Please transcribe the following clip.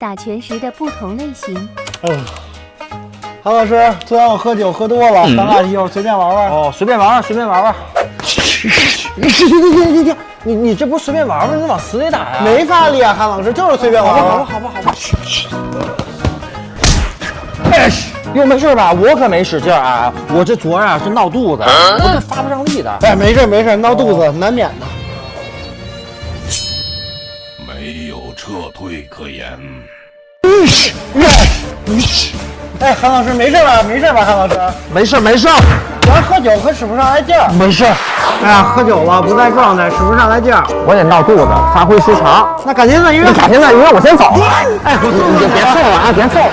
打拳时的不同类型。嗯，韩老师，昨天我喝酒喝多了，咱俩一会儿随便玩玩。哦，随便玩玩，随便玩玩。你停停停停停！你你这不是随便玩玩，你往死里打呀？没法力啊，韩老师，就是随便玩玩。好吧，好吧，好吧。哎，又没事吧？我可没使劲啊，我这昨儿啊是闹肚子，我这发不上力的。哎，没事没事，闹肚子难免的。没有撤退可言。哎，韩老师没事吧？没事吧，韩老师？没事没事。主要喝酒可使不上来劲儿。没事。哎呀，喝酒了不在状态，使不上来劲儿。我得闹肚子，发挥失常。那改天再约。改天再约，我先走了。哎，你别送了啊，别送了。